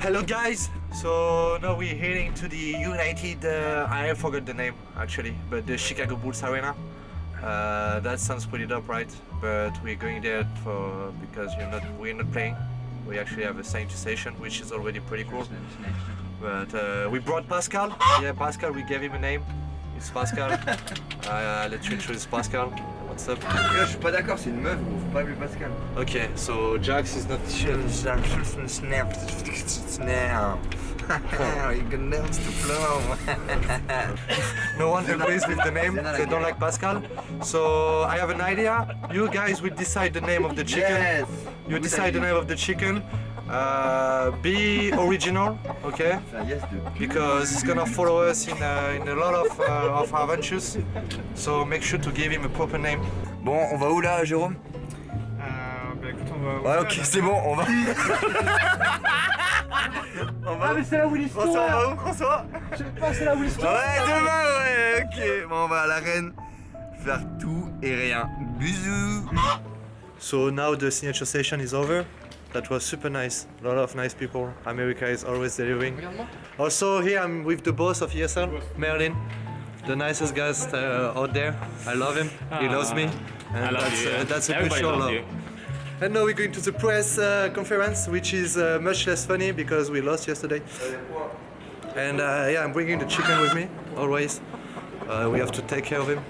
Hello guys! So now we're heading to the United, uh, I forgot the name actually, but the Chicago Bulls Arena. Uh, that sounds pretty dope, right? But we're going there for because you're not, we're not playing. We actually have a sanctuary station, which is already pretty cool. But uh, we brought Pascal. Yeah, Pascal, we gave him a name. It's Pascal. uh, let you introduce Pascal. What's up? Là, je suis pas d'accord, c'est une meuf, gros. Faut pas appeler Pascal. Okay, so Jax is not. You can dance to flow. No one agrees with the name. They don't like Pascal. So I have an idea. You guys will decide the name of the chicken. Yes. You decide the name of the chicken. Uh, be original, okay? Because it's gonna follow us in, uh, in a lot of, uh, of adventures. So make sure to give him a proper name. Bon, on va où là, Jérôme? Euh, bah écoute, on va. Ouais, ok, c'est bon, on va. on va. Ah, mais c'est là où l'histoire François, on va où, François? Je sais pas, c'est là où l'histoire Ouais, demain, ouais, ok. Bon, on va à l'arène faire tout et rien. Bisous. So now the signature session is over. That was super nice. A lot of nice people. America is always delivering. Also here I'm with the boss of ESL, Merlin. The nicest guy uh, out there. I love him. He loves me. And that's, uh, that's a good Everybody show. love. you. And now we're going to the press uh, conference, which is uh, much less funny because we lost yesterday. And uh, yeah, I'm bringing the chicken with me always. Uh, we have to take care of him,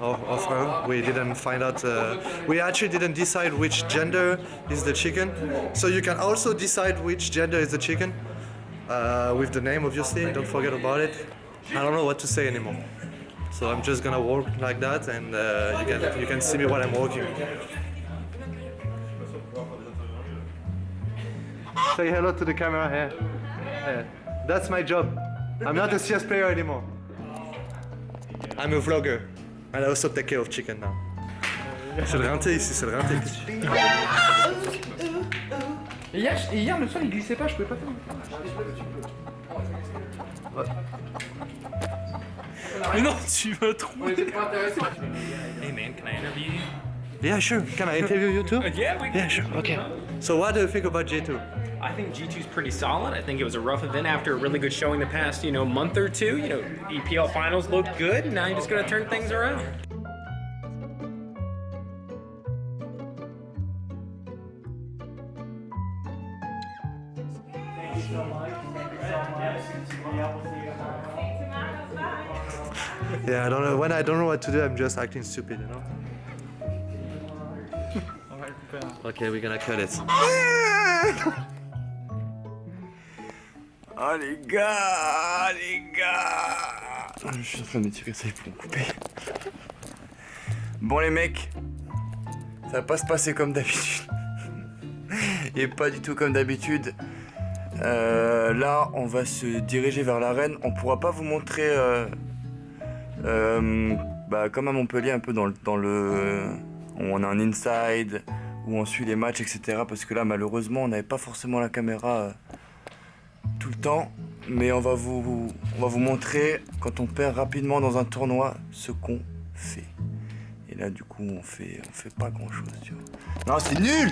of, of her. We didn't find out. Uh, we actually didn't decide which gender is the chicken. So you can also decide which gender is the chicken uh, with the name, obviously. Don't forget about it. I don't know what to say anymore. So I'm just gonna walk like that, and uh, you can you can see me while I'm walking. Say hello to the camera here. Yeah. That's my job. I'm not a CS player anymore. I'm a vlogger. And I also take care of chicken now. C'est le rinté ici, c'est le rinté. Et hier, et hier, le sol il glissait pas, je pouvais pas faire. Mais non, tu vas intéressé. Hey man, can I interview you? Yeah, sure. Can I interview you too? Yeah, we can. Yeah, sure. Okay. So what do you think about G2? I think G2 is pretty solid. I think it was a rough event after a really good showing the past, you know, month or two. You know, EPL finals looked good. and Now you're just gonna turn things around. Yeah, I don't know. When I don't know what to do, I'm just acting stupid, you know? Okay, we're gonna cut it. Oh les gars, les gars. Je suis en train de tirer ça pour me couper. Bon les mecs, ça va pas se passer comme d'habitude. Et pas du tout comme d'habitude. Euh, là, on va se diriger vers l'arène. On pourra pas vous montrer, euh, euh, bah, comme à Montpellier, un peu dans le, dans le, on a un inside où on suit les matchs, etc. Parce que là, malheureusement, on n'avait pas forcément la caméra. euh, tout le temps, mais on va vous, on va vous montrer quand on perd rapidement dans un tournoi ce qu'on fait. Et là, du coup, on fait, on fait pas grand chose, tu vois. Non, c'est nul